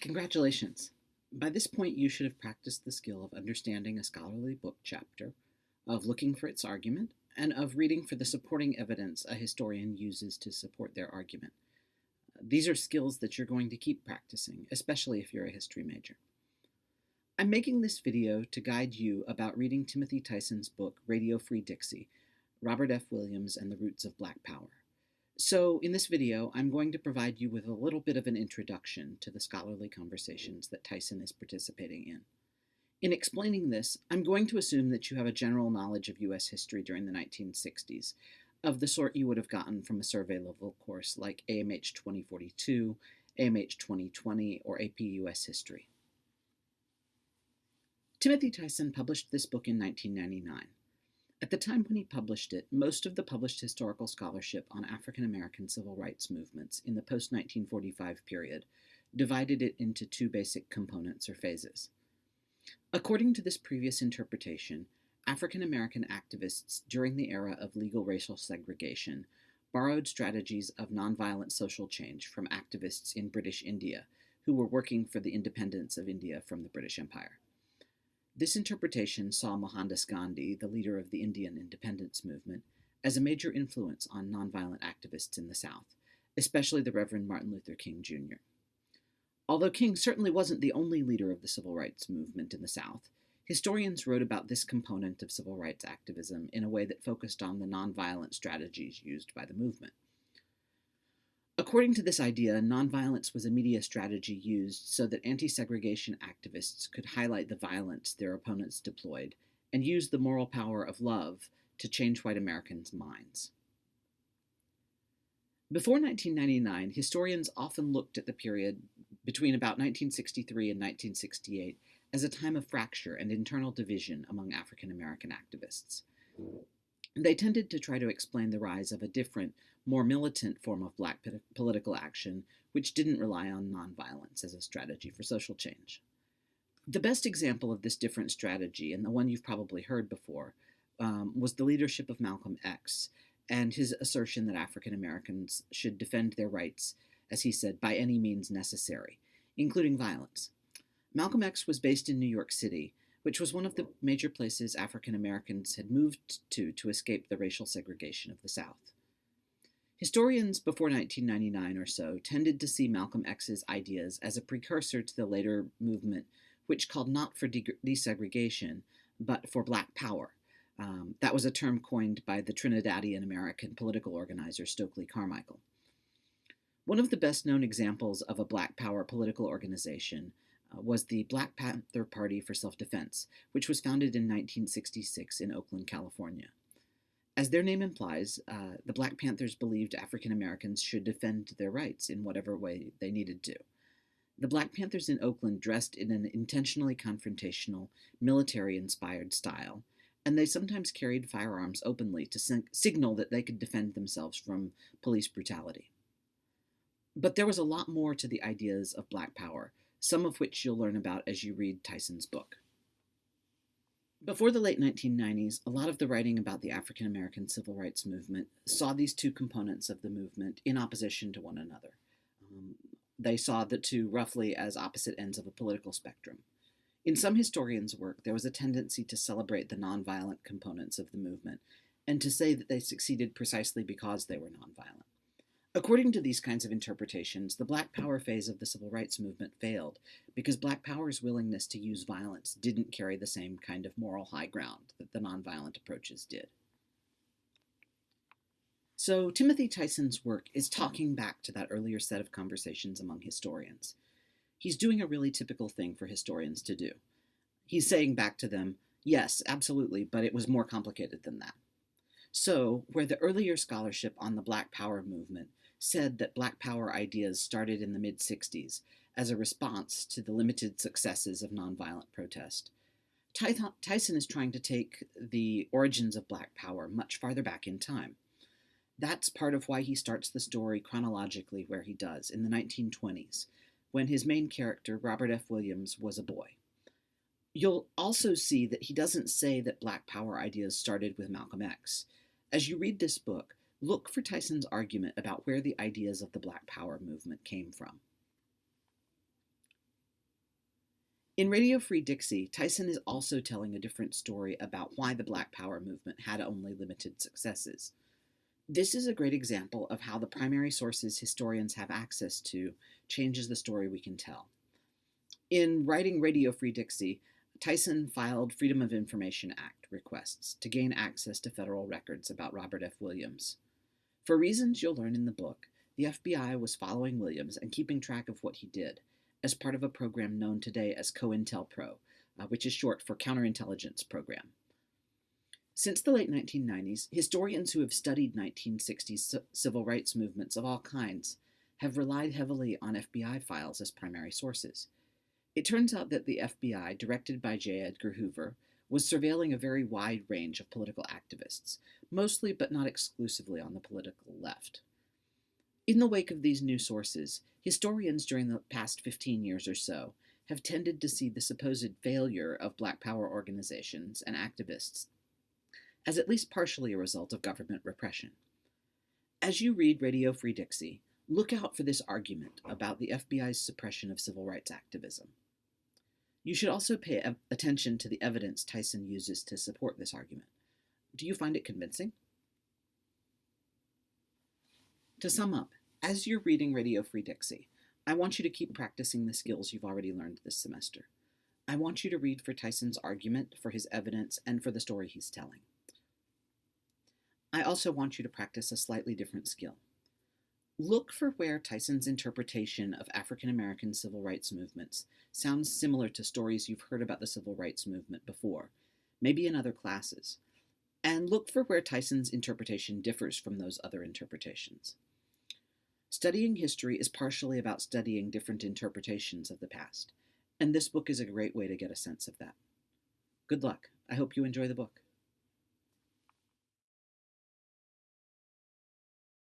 Congratulations! By this point, you should have practiced the skill of understanding a scholarly book chapter, of looking for its argument, and of reading for the supporting evidence a historian uses to support their argument. These are skills that you're going to keep practicing, especially if you're a history major. I'm making this video to guide you about reading Timothy Tyson's book, Radio Free Dixie, Robert F. Williams and the Roots of Black Power. So in this video, I'm going to provide you with a little bit of an introduction to the scholarly conversations that Tyson is participating in. In explaining this, I'm going to assume that you have a general knowledge of U.S. history during the 1960s, of the sort you would have gotten from a survey level course like AMH 2042, AMH 2020, or AP US History. Timothy Tyson published this book in 1999. At the time when he published it, most of the published historical scholarship on African American civil rights movements in the post 1945 period divided it into two basic components or phases. According to this previous interpretation, African American activists during the era of legal racial segregation borrowed strategies of nonviolent social change from activists in British India who were working for the independence of India from the British Empire. This interpretation saw Mohandas Gandhi, the leader of the Indian independence movement, as a major influence on nonviolent activists in the South, especially the Reverend Martin Luther King Jr. Although King certainly wasn't the only leader of the civil rights movement in the South, historians wrote about this component of civil rights activism in a way that focused on the nonviolent strategies used by the movement. According to this idea, nonviolence was a media strategy used so that anti segregation activists could highlight the violence their opponents deployed and use the moral power of love to change white Americans' minds. Before 1999, historians often looked at the period between about 1963 and 1968 as a time of fracture and internal division among African American activists. They tended to try to explain the rise of a different, more militant form of black political action, which didn't rely on nonviolence as a strategy for social change. The best example of this different strategy, and the one you've probably heard before, um, was the leadership of Malcolm X and his assertion that African Americans should defend their rights, as he said, by any means necessary, including violence. Malcolm X was based in New York City, which was one of the major places African Americans had moved to to escape the racial segregation of the South. Historians before 1999 or so tended to see Malcolm X's ideas as a precursor to the later movement, which called not for de desegregation, but for black power. Um, that was a term coined by the Trinidadian American political organizer Stokely Carmichael. One of the best known examples of a black power political organization uh, was the Black Panther Party for Self Defense, which was founded in 1966 in Oakland, California. As their name implies, uh, the Black Panthers believed African Americans should defend their rights in whatever way they needed to. The Black Panthers in Oakland dressed in an intentionally confrontational, military inspired style, and they sometimes carried firearms openly to signal that they could defend themselves from police brutality. But there was a lot more to the ideas of Black Power some of which you'll learn about as you read Tyson's book. Before the late 1990s, a lot of the writing about the African American civil rights movement saw these two components of the movement in opposition to one another. Um, they saw the two roughly as opposite ends of a political spectrum. In some historians' work, there was a tendency to celebrate the nonviolent components of the movement and to say that they succeeded precisely because they were nonviolent. According to these kinds of interpretations, the Black Power phase of the civil rights movement failed because Black Power's willingness to use violence didn't carry the same kind of moral high ground that the nonviolent approaches did. So, Timothy Tyson's work is talking back to that earlier set of conversations among historians. He's doing a really typical thing for historians to do. He's saying back to them, yes, absolutely, but it was more complicated than that. So, where the earlier scholarship on the Black Power movement said that Black Power ideas started in the mid 60s as a response to the limited successes of nonviolent protest. Tyson is trying to take the origins of Black Power much farther back in time. That's part of why he starts the story chronologically where he does, in the 1920s, when his main character, Robert F. Williams, was a boy. You'll also see that he doesn't say that Black Power ideas started with Malcolm X. As you read this book, look for Tyson's argument about where the ideas of the Black Power movement came from. In Radio Free Dixie, Tyson is also telling a different story about why the Black Power movement had only limited successes. This is a great example of how the primary sources historians have access to changes the story we can tell. In writing Radio Free Dixie, Tyson filed Freedom of Information Act requests to gain access to federal records about Robert F. Williams. For reasons you'll learn in the book, the FBI was following Williams and keeping track of what he did as part of a program known today as COINTELPRO, uh, which is short for Counterintelligence Program. Since the late 1990s, historians who have studied 1960s civil rights movements of all kinds have relied heavily on FBI files as primary sources. It turns out that the FBI, directed by J. Edgar Hoover, was surveilling a very wide range of political activists, mostly but not exclusively on the political left. In the wake of these new sources, historians during the past 15 years or so have tended to see the supposed failure of Black Power organizations and activists as at least partially a result of government repression. As you read Radio Free Dixie, look out for this argument about the FBI's suppression of civil rights activism. You should also pay attention to the evidence Tyson uses to support this argument. Do you find it convincing? To sum up, as you're reading Radio Free Dixie, I want you to keep practicing the skills you've already learned this semester. I want you to read for Tyson's argument, for his evidence, and for the story he's telling. I also want you to practice a slightly different skill. Look for where Tyson's interpretation of African American civil rights movements sounds similar to stories you've heard about the civil rights movement before, maybe in other classes, and look for where Tyson's interpretation differs from those other interpretations. Studying history is partially about studying different interpretations of the past, and this book is a great way to get a sense of that. Good luck. I hope you enjoy the book.